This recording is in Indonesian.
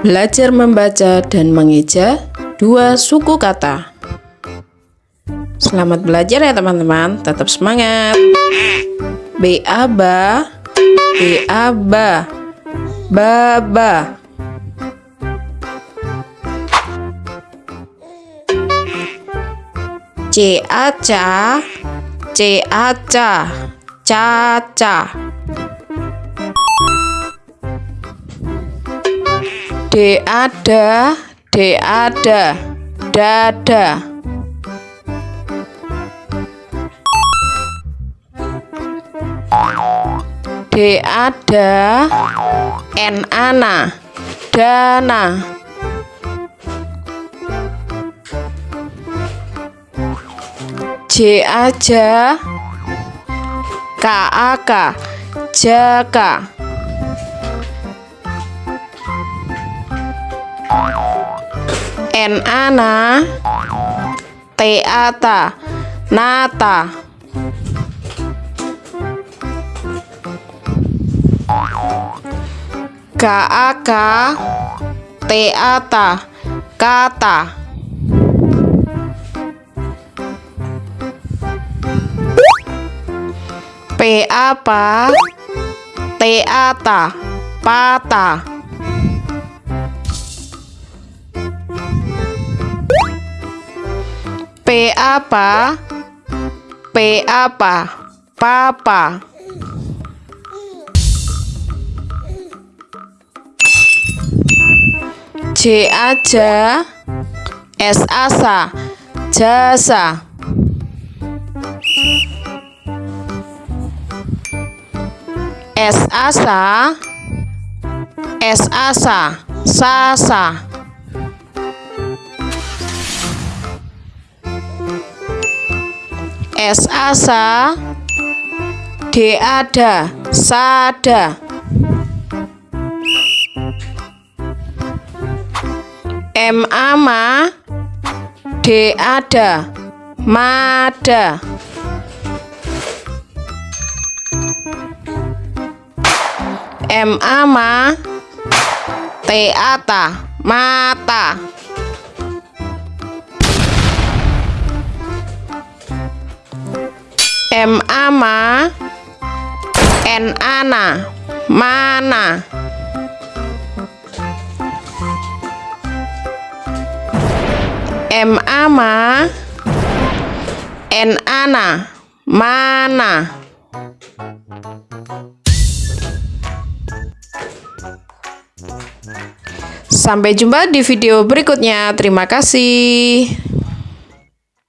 Belajar membaca dan mengeja dua suku kata. Selamat belajar ya teman-teman, tetap semangat. Baba. C A ca, C A ca, caca. D ada, D ada, dada. D ada, N ana, dana. J aja, K aka, jaka. N ana T ata nata. K aka T ata kata. P apa T ata patah P apa? P apa? Papa. J aja. S asa. Jasa. S asa. S asa. Sasa. S asa D ada sada M ama D ada mada M ama T ata mata M ama N ana mana M ama N ana mana Sampai jumpa di video berikutnya. Terima kasih.